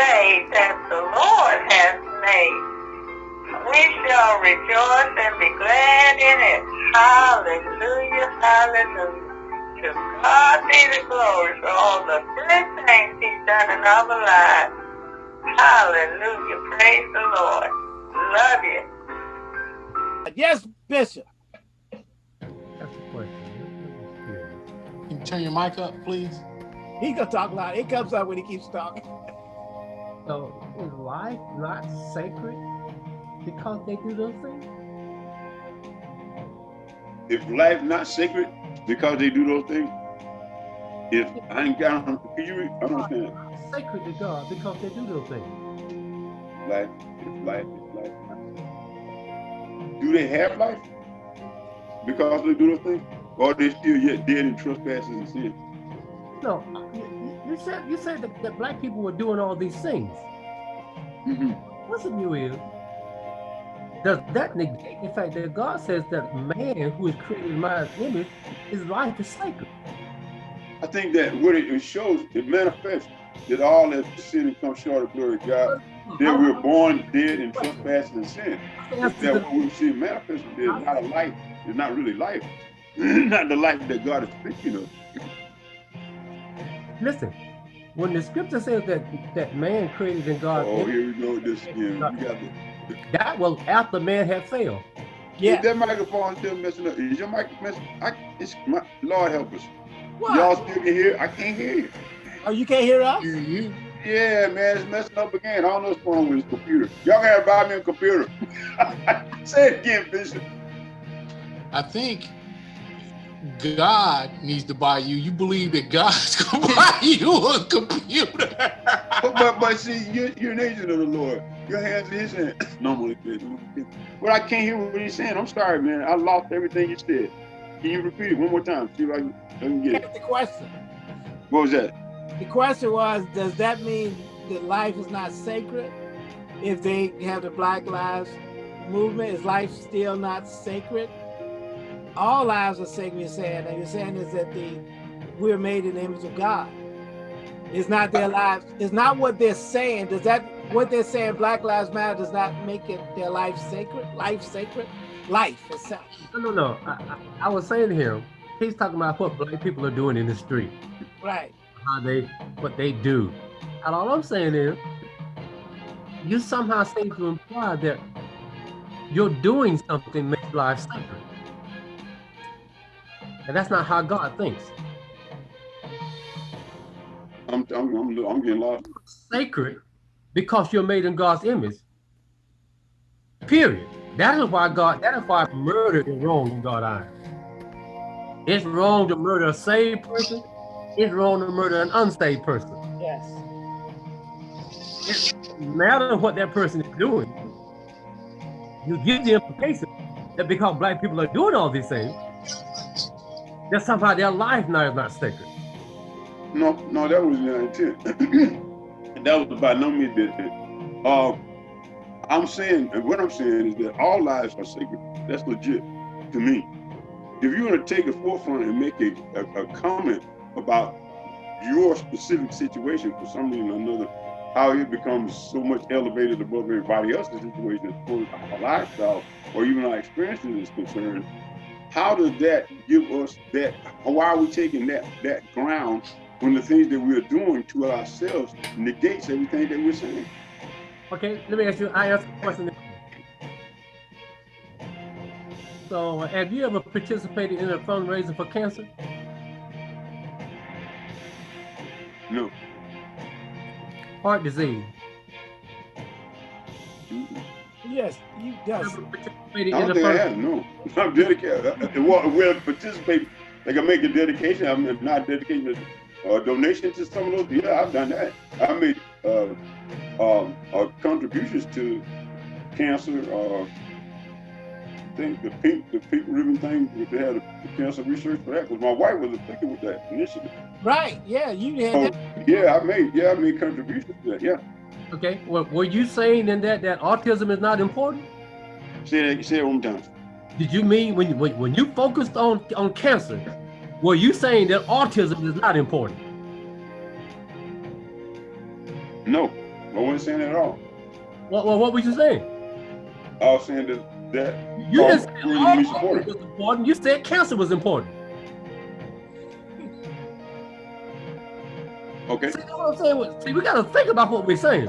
day that the Lord has made. We shall rejoice and be glad in it. Hallelujah, hallelujah. To God be the glory for all the good things he's done in our lives. Hallelujah, praise the Lord. Love you. Yes, Bishop. That's a question. Can you turn your mic up, please? He gonna talk loud. It comes up when he keeps talking. Life not sacred because they do those things? If life not sacred because they do those things, if I ain't got, can you read? I don't understand. Sacred to God because they do those things. Life, if life, if life. Do they have life because they do those things, or they still yet dead in trespasses and sin? No, you said you said that, that black people were doing all these things. Mhm. What's the view is? Does that negate the fact that God says that man who is created in my image, his life is sacred? I think that what it, it shows, it manifests that all that sin and come short of glory of God, that we're born dead in trespasses and sin. That's That the- what we see manifested is not a life, it's not really life, not the life that God is speaking of. Listen, when the scripture says that that man created in God's Oh, image, here we go this again. Uh, you got to, that was after man had failed. Yeah. Is that microphone still messing up? Is your mic messing? I, it's my, Lord help us. What? Y'all still can hear? I can't hear you. Oh, you can't hear us? You, you. Yeah, man, it's messing up again. I don't know what's wrong with this computer. Y'all gotta buy me a computer. Say it again, Bishop. I think God needs to buy you. You believe that God's gonna buy you a computer. But, but, but see, you're, you're an agent of the Lord. Your hands in his hands. Normally, but I can't hear what he's saying. I'm sorry, man. I lost everything you said. Can you repeat it one more time? See if I can, I can get it. The question. What was that? The question was, does that mean that life is not sacred? If they have the Black Lives Movement, is life still not sacred? All lives are sacred, you're saying, and you're saying is that the we're made in the image of God. It's not their lives, it's not what they're saying. Does that what they're saying, Black Lives Matter, does not make it their life sacred? Life sacred? Life itself. No, no, no. I, I, I was saying here, he's talking about what black people are doing in the street, Right. how they, what they do. And all I'm saying is, you somehow seem to imply that you're doing something makes life sacred. And that's not how God thinks. I'm, I'm, I'm, I'm getting lost. Sacred because you're made in God's image. Period. That is why God, that is why murder is wrong in God's eyes. It's wrong to murder a saved person. It's wrong to murder an unsaved person. Yes. No matter what that person is doing, you give the implication that because black people are doing all these things, that somehow their life now is not sacred. No, no, that was the intent. and that was by no means that. that, Um, I'm saying, and what I'm saying is that all lives are sacred. That's legit to me. If you want to take a forefront and make a, a, a comment about your specific situation for some reason or another, how it becomes so much elevated above everybody else's situation as far as our lifestyle or even our experiences is concerned, how does that give us that? Why are we taking that that ground when the things that we're doing to ourselves negates everything that we're saying? Okay, let me ask you, I ask a question. So have you ever participated in a fundraiser for cancer? No. Heart disease? Yes, you does. I don't think I fund- have. No, I'm dedicated. Uh, Well, we'll participate. Like I make a dedication. I'm not dedicating a uh, donation to some of those. Yeah, I've done that. I made uh, um, uh, contributions to cancer. Uh, I think the pink, the pink ribbon thing. They had the cancer research for that because my wife was affected with that initiative. Right. Yeah, you So had that. yeah, I made yeah I made contributions to that. Yeah. Okay, well, were you saying in that that autism is not important? Say that. Say it one time. Did you mean when you when, when you focused on on cancer, were you saying that autism is not important? No. I wasn't saying that at all. What, what, what were you saying? I was saying that, that You didn't say where you all be of supported. it was important. You said cancer was important. okay. See what I'm saying? Well, See, we got to think about what we're saying.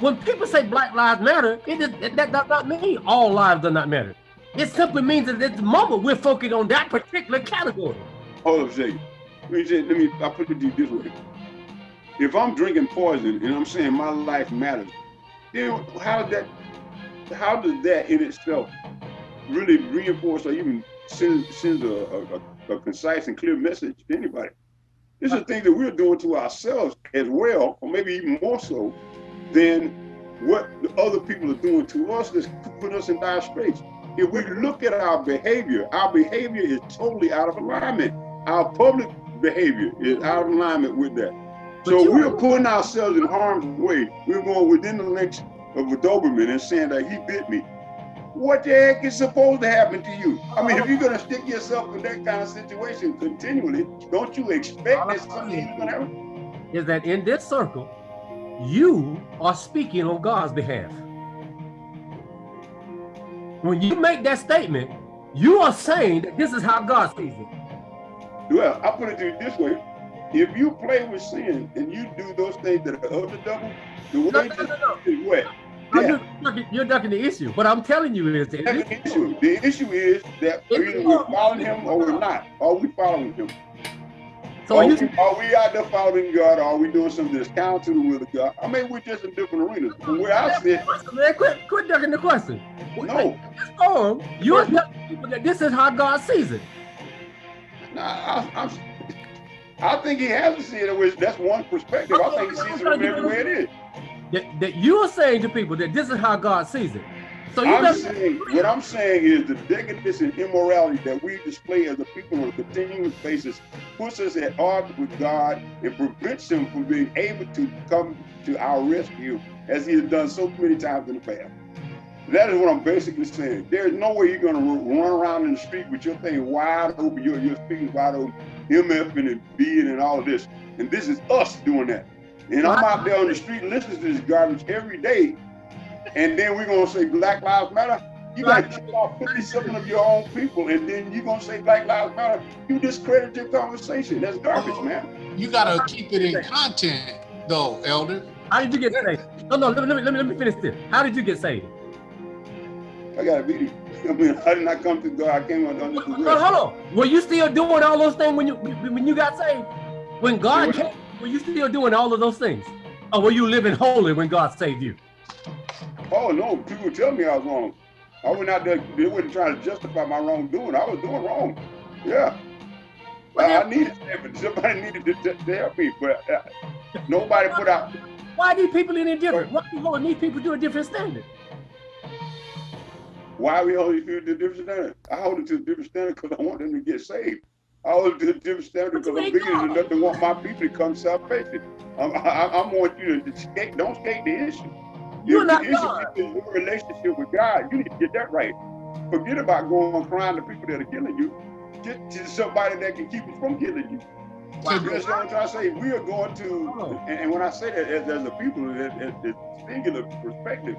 When people say Black Lives Matter, it is, that, that does not mean all lives do not matter. It simply means that at the moment we're focused on that particular category. Hold up Jay. Let me say, let me I put it this way. If I'm drinking poison and I'm saying my life matters, then how does that how does that in itself really reinforce or even send sends a, a, a concise and clear message to anybody? This is uh, things that we're doing to ourselves as well, or maybe even more so than what the other people are doing to us that's putting us in dire straits. If we look at our behavior, our behavior is totally out of alignment. Our public behavior is out of alignment with that. But So we're putting ourselves in harm's way. We're going within the length of a Doberman and saying that he bit me. What the heck is supposed to happen to you? I mean, if you're gonna stick yourself in that kind of situation continually, don't you expect that something is gonna happen? Is that in this circle, you are speaking on God's behalf. When you make that statement, you are saying that this is how God sees it. Well, I put it this way. If you play with sin and you do those things that are of the devil, the No, way no, no, no. is what? Yeah. You're, ducking, you're ducking the issue. What I'm telling you is the issue. The issue is that either we're following him or we're not. Are we following him? So are, we, are we out there following God? Or are we doing some discounting counter to the will of God? I mean, we're just in different arenas. From where I sit, man, quit, quit ducking the question. no. This forum, you're telling people that this is how God sees it. Nah, I, I'm, I think he has to see it. Which that's one perspective. I think he sees it from every way it is. That, that you are saying to people that this is how God sees it. So you I'm better saying, what I'm saying is the decadence and immorality that we display as a people on a continuous basis puts us at odds with God and prevents him from being able to come to our rescue as he has done so many times in the past. That is what I'm basically saying. There's no way you're gonna run around in the street with your thing wide open, your your speakers wide open, MF and being and all of this. And this is us doing that. And I'm out there on the street listening to this garbage every day. And then we're gonna say Black Lives Matter. You gotta kill off 57 of your own people, and then you're gonna say Black Lives Matter. You discredit your conversation. That's garbage, man. You gotta keep it in content, though, Elder. How did you get saved? No, no, let me, let me, let me, finish this. How did you get saved? I got a video. I mean, I did not come to God. I came under the Hold rest. on, hold on. Were you still doing all those things when you when you got saved? When God Say came, were you still doing all of those things? Or were you living holy when God saved you? Oh no, people tell me I was wrong. I went out there, they wasn't trying to justify my wrongdoing. I was doing wrong. Yeah. Well, I, needed help. Somebody needed to, to, to help me, but uh, nobody put out. Why are these people any different? Why are you holding these people to a different standard? Why we hold it to a different standard? I hold it to a different standard because I want them to get saved. I hold it to a different standard because I'm bigger than enough to want my people to come to salvation. I'm, I, I want you to skate, don't skate the issue. You're not God. is your relationship with God, you need to get that right. Forget about going crying to people that are killing you. Get to somebody that can keep you from killing you. Wow. That's what I'm trying to say. We are going to, Oh. and, and when I say that as, as a people, as, as the singular perspective,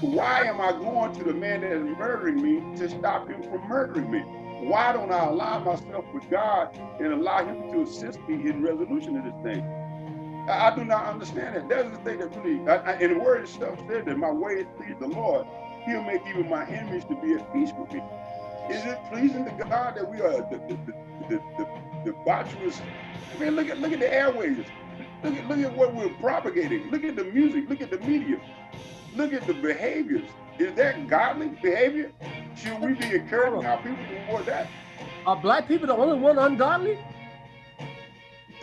why am I going to the man that is murdering me to stop him from murdering me? Why don't I align myself with God and allow him to assist me in resolution of this thing? I, I do not understand that. That's the thing that really, I, I, and the word itself said that my way is please the Lord. He'll make even my enemies to be at peace with me. Is it pleasing to God that we are the the the, the, the, the debaucherous? I mean, look at look at the airways. Look at look at what we're propagating. Look at the music. Look at the media. Look at the behaviors. Is that godly behavior? Should we be encouraging our people toward that? Are black people the only one ungodly?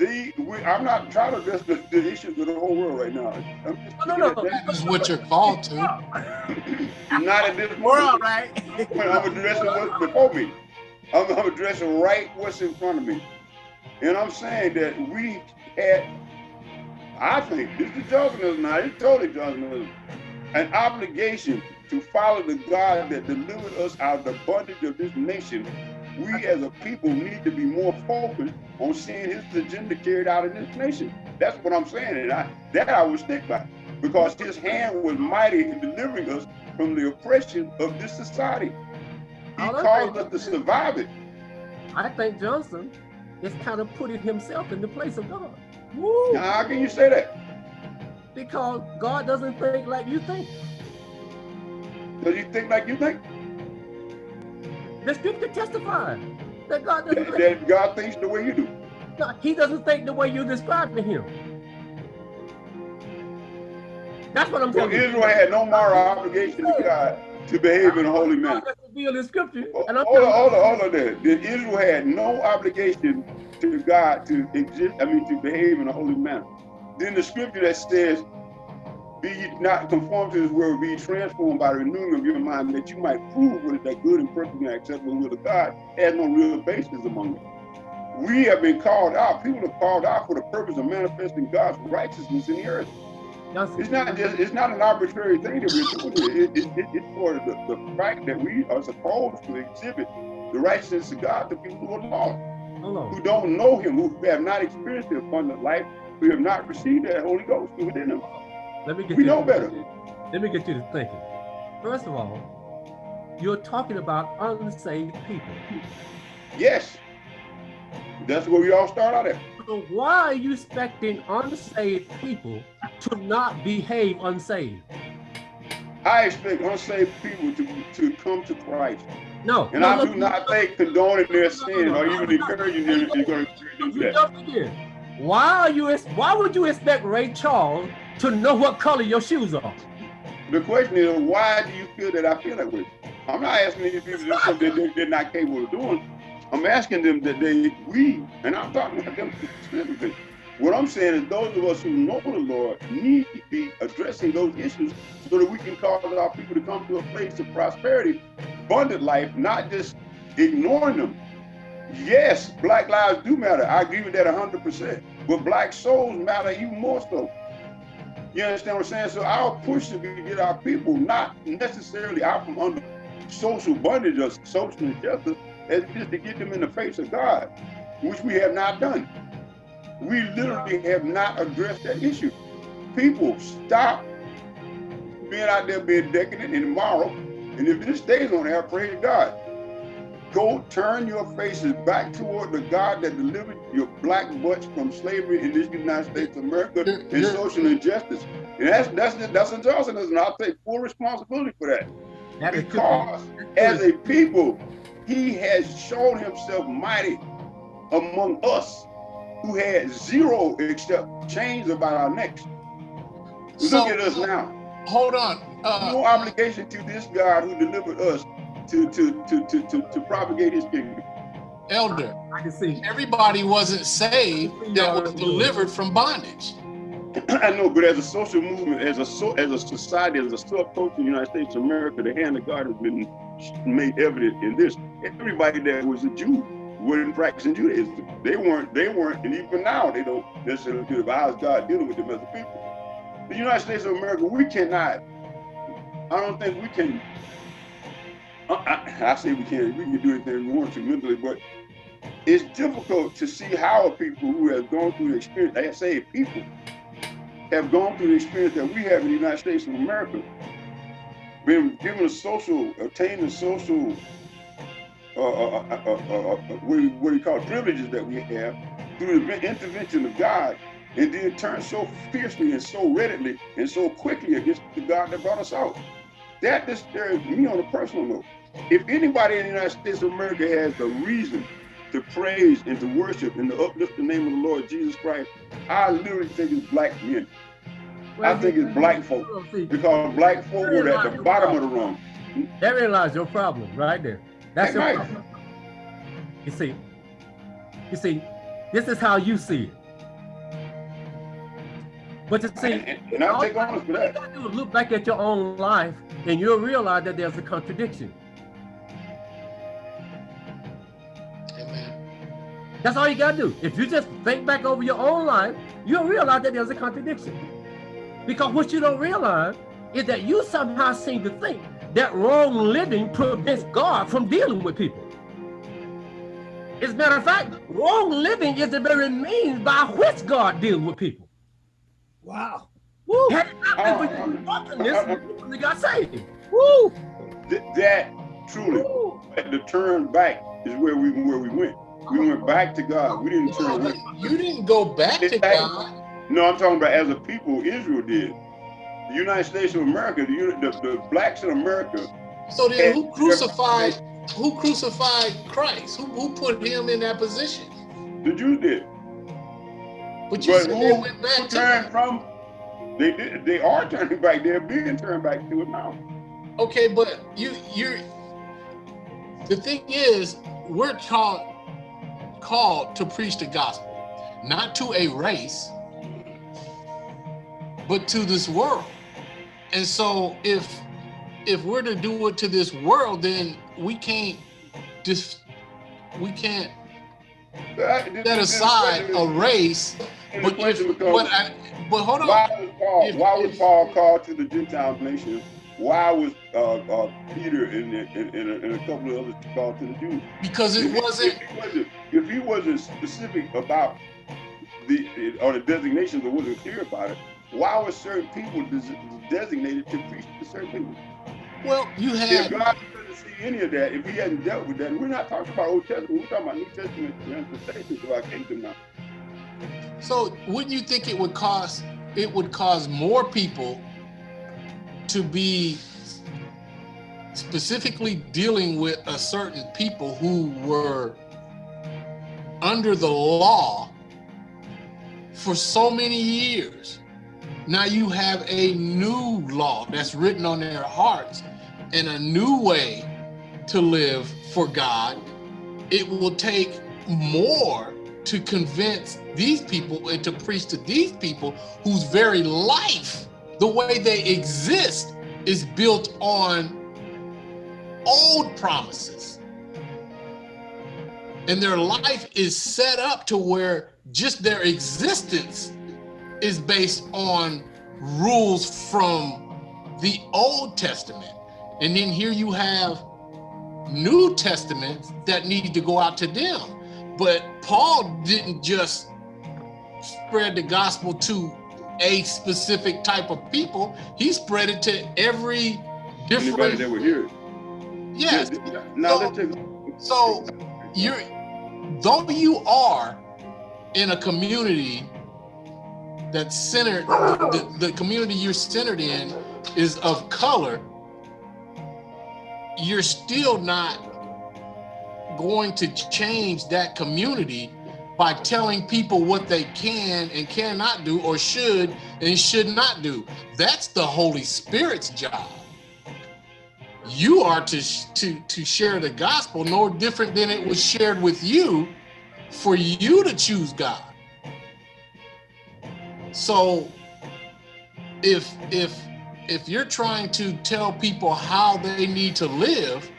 The, we, I'm not trying to address the, the issues of the whole world right now. I'm just No, no, looking no. at that. That is what you're called to. Not at this We're all moment. right. When I'm addressing what's before me. I'm, I'm addressing right what's in front of me. And I'm saying that we had, I think, this is Johnsonism now, it's totally Johnsonism, an obligation to follow the God that delivered us out of the bondage of this nation. We as a people need to be more focused on seeing his agenda carried out in this nation. That's what I'm saying, and I, that I would stick by. because his hand was mighty in delivering us from the oppression of this society. He All caused us to survive it. I think Johnson is kind of putting himself in the place of God. Woo. Now, how can you say that? Because God doesn't think like you think. Does he think like you think? The scripture testifies that God doesn't That, think. that God thinks the way you do. No, he doesn't think the way you describe to him. That's what I'm So telling. Israel had no moral obligation to God to behave in a holy manner. God revealed in scripture, Hold and I'm on, telling hold on, hold on there. That Israel had no obligation to God to exist, I mean, to behave in a holy manner. Then the scripture that says, be ye not conformed to this world, be transformed by the renewing of your mind, that you might prove what is that good and perfect and acceptable will of God, has no real basis among them. We have been called out, people are called out for the purpose of manifesting God's righteousness in the earth. It's not just, it's not an arbitrary thing that we're doing here. It, it, it, it's for the, the fact that we are supposed to exhibit the righteousness of God to people who are lost, who don't know him, who have not experienced the abundant life, who have not received that Holy Ghost within them. Let me get We you know to- better. Let me get you to thinking. First of all, you're talking about unsaved people. Yes. That's where we all start out at. So why are you expecting unsaved people to not behave unsaved? I expect unsaved people to, to come to Christ. No. And no, I look, do not think condoning their sin or even encouraging them is to them to do Why are you? Why would you expect Ray Charles to know what color your shoes are? The question is, why do you feel that I feel that way? I'm not asking these people to something that they're not capable of doing. I'm asking them that they, we, and I'm talking about them specifically. What I'm saying is those of us who know the Lord need to be addressing those issues so that we can cause our people to come to a place of prosperity, abundant life, not just ignoring them. Yes, black lives do matter. I agree with that 100%. But black souls matter even more so. You understand what I'm saying? So our push to get our people not necessarily out from under social bondage or social injustice, is just to get them in the face of God, which we have not done. We literally have not addressed that issue. People, stop being out there being decadent and immoral. And if this stays on there, praise God. Go turn your faces back toward the God that delivered your black butts from slavery in this United States of America and social injustice. And that's that's that's what Johnson is, and I'll take full responsibility for that. That Because as a people, he has shown himself mighty among us who had zero except chains about our necks. So- Look at us now. Hold on. Uh, No obligation to this God who delivered us to to to to to, to propagate his kingdom. Elder, I can see. everybody wasn't saved that was delivered from bondage. I know, but as a social movement, as a so, as a society, as a subculture in the United States of America, the hand of God has been made evident in this. Everybody that was a Jew wasn't practicing Judaism. They weren't. They weren't, and even now they don't necessarily do it. But how's God dealing with them as a people? The United States of America, we cannot. I don't think we can. I, I, I say we can. We can do anything we want to mentally, but it's difficult to see how people who have gone through the experience. I say people have gone through the experience that we have in the United States of America, been given a social, obtained a social, uh, uh, uh, uh, uh, uh, what, do you, what do you call it, privileges that we have through the intervention of God, and then turn so fiercely and so readily and so quickly against the God that brought us out. That disturbs me on a personal note. If anybody in the United States of America has the reason to praise and to worship and to uplift the name of the Lord Jesus Christ, I literally think it's black men. I think it's black folk because black folk were at the bottom of the rung. therein lies your problem, right there. That's your Right. problem. You see, you see, this is how you see it. But you see, And, and I'll take honest for you that. is look back at your own life, and you'll realize that there's a contradiction. That's all you gotta do. If you just think back over your own life, you'll realize that there's a contradiction. Because what you don't realize is that you somehow seem to think that wrong living prevents God from dealing with people. As a matter of fact, wrong living is the very means by which God deals with people. Wow. Woo. Had it not been for you fucking this, uh-huh. you wouldn't have got saved. Woo. Th- that truly, Woo. the turn back is where we where we went. We went back to God. We didn't turn. You didn't go back to God. No, I'm talking about as a people, Israel did. The United States of America, the, the, the blacks in America, So then who crucified who crucified Christ? Who, who put him in that position? the Jews did. But you But said who, they went back to turned from? They did. They are turning back. They're being turned back to it now. Okay, but you you're the thing is we're taught called to preach the gospel, not to a race, but to this world. And so if if we're to do it to this world, then we can't just we can't That- set aside a race. But if, but I, but hold on. why was Paul? If- why was Paul called to the Gentile nation? Why was uh, uh, Peter and, and, and, a, and a couple of others called to the Jews? because it If wasn't If he wasn't, if he wasn't specific about the or the designations, or wasn't clear about it, why were certain people des- designated to preach to certain people? well, you had. If God doesn't see any of that, if He hadn't dealt with that, we're not talking about Old Testament, we're talking about New Testament manifestations of our kingdom now. So wouldn't you think it would cause it would cause more people to be specifically dealing with a certain people who were under the law for so many years. Now you have a new law that's written on their hearts and a new way to live for God. It will take more to convince these people and to preach to these people whose very life, the way they exist, is built on old promises. And their life is set up to where just their existence is based on rules from the Old Testament. And then here you have New Testament that need to go out to them. But Paul didn't just spread the gospel to a specific type of people. He spread it to every Anybody different. that would hear it. Yes. Now So-. So you're though you are in a community that's centered, the, the community you're centered in is of color, you're still not going to change that community by telling people what they can and cannot do or should and should not do. That's the Holy Spirit's job. You are to to to share the gospel no different than it was shared with you for you to choose God. So if if if you're trying to tell people how they need to live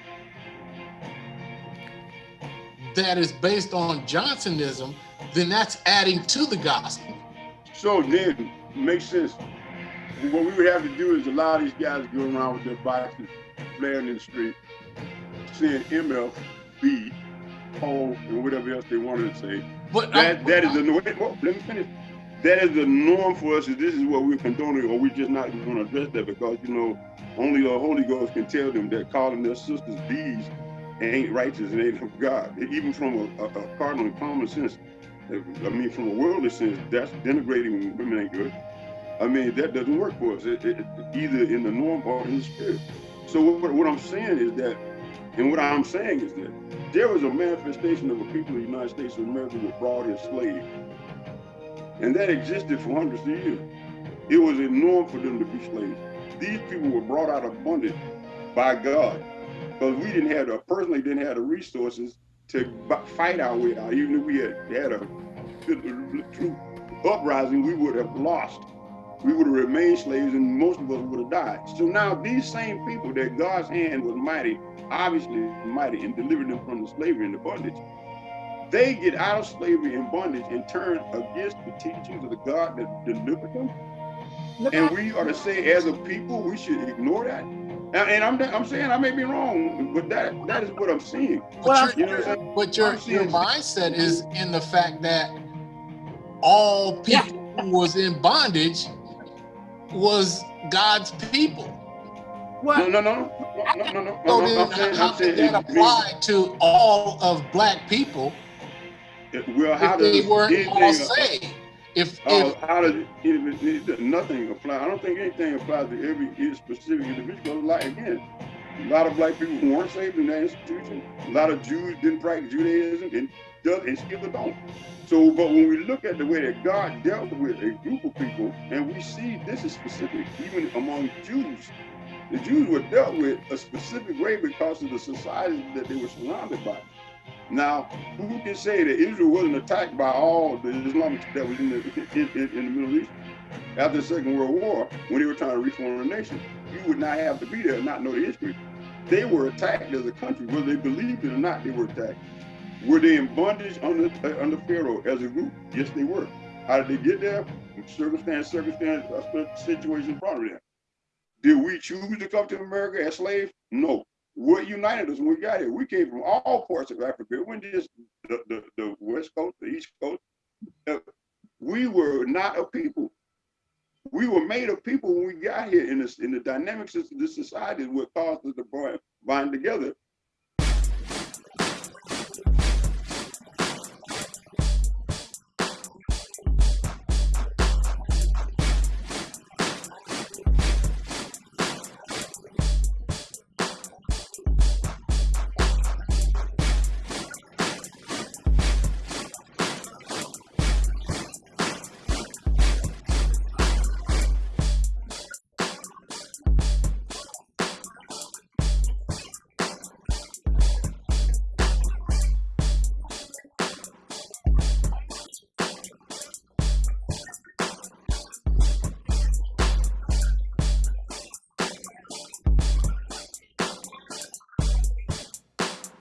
that is based on Johnsonism, then that's adding to the gospel. So then, makes sense. What we would have to do is allow these guys to go around with their boxes, flaring in the street, saying MF, B, O, and whatever else they wanted to say. But That I'm- that is the wait, well, let me finish. That is the norm for us. Is this is what we're condoning, or we're just not going to address that because you know only the Holy Ghost can tell them that calling their sisters bees ain't righteous and ain't of God. Even from a, a, a cardinal common sense, I mean, from a worldly sense, that's denigrating women ain't good. I mean, that doesn't work for us, it, it, it- either in the norm or in the spirit. So what, what I'm saying is that, and what I'm saying is that there was a manifestation of a people in the United States of America were brought as slaves. And that existed for hundreds of years. It was a norm for them to be slaves. These people were brought out of bondage by God. Because we didn't have the, personally didn't have the resources to fight our way out. Even if we had had a true uprising, we would have lost. We would have remained slaves and most of us would have died. So now these same people that God's hand was mighty, obviously mighty, and delivered them from the slavery and the bondage, they get out of slavery and bondage and turn against the teachings of the God that delivered them. Look And we are to say, as a people, we should ignore that. And, and I'm, I'm saying I may be wrong, but that that is what I'm seeing. Well, But, You know what I'm but your, I'm your mindset is in the fact that all people who was in bondage was God's people. What? No, no, no, no, no, no, no. So no, then I'm saying, how I'm saying did that apply to all of black people it- Well, how if they weren't all saved? If, uh, if how does, it- it- it- nothing apply? I don't think anything applies to every specific individual. Like, again, a lot of black people weren't saved in that institution. A lot of Jews didn't practice Judaism and does and still don't. So, but when we look at the way that God dealt with a group of people, and we see this is specific even among Jews, the Jews were dealt with a specific way because of the society that they were surrounded by. Now, who can say that Israel wasn't attacked by all the Islamics that was in the in, in, in the Middle East after the Second World War when they were trying to reform the nation? You would not have to be there and not know the history. They were attacked as a country, whether they believed it or not. They were attacked. Were they in bondage under uh, under Pharaoh as a group? Yes, they were. How did they get there? Circumstance, circumstance, uh, situation brought them there. Did we choose to come to America as slaves? No. What united us when we got here? We came from all parts of Africa. It wasn't just the, the, the West Coast, the East Coast. Uh, we were not a people. We were made of people when we got here in this in the dynamics of this society what caused us to bind- bind together